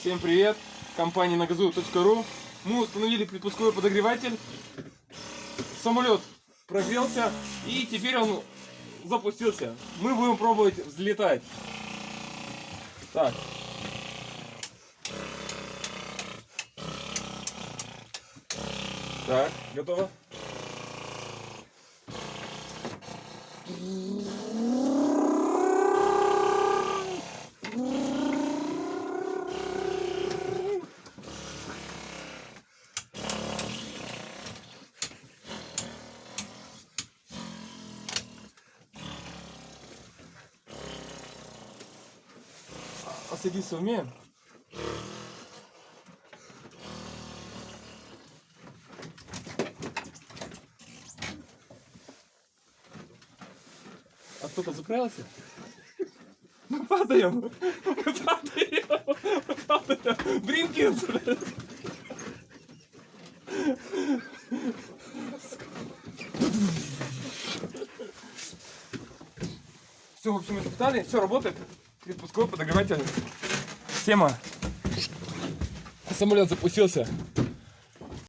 Всем привет! Компания нагазу.ру Мы установили предпусковой подогреватель. Самолет прогрелся и теперь он запустился. Мы будем пробовать взлетать. Так. Так, готово? А садиться умеем? А кто-то заправился? Мы падаем! Мы падаем! Мы падаем! Бринкинс! Все, в общем, испытали, все работает. Предпусковой подогреватель. Система. Самолет запустился.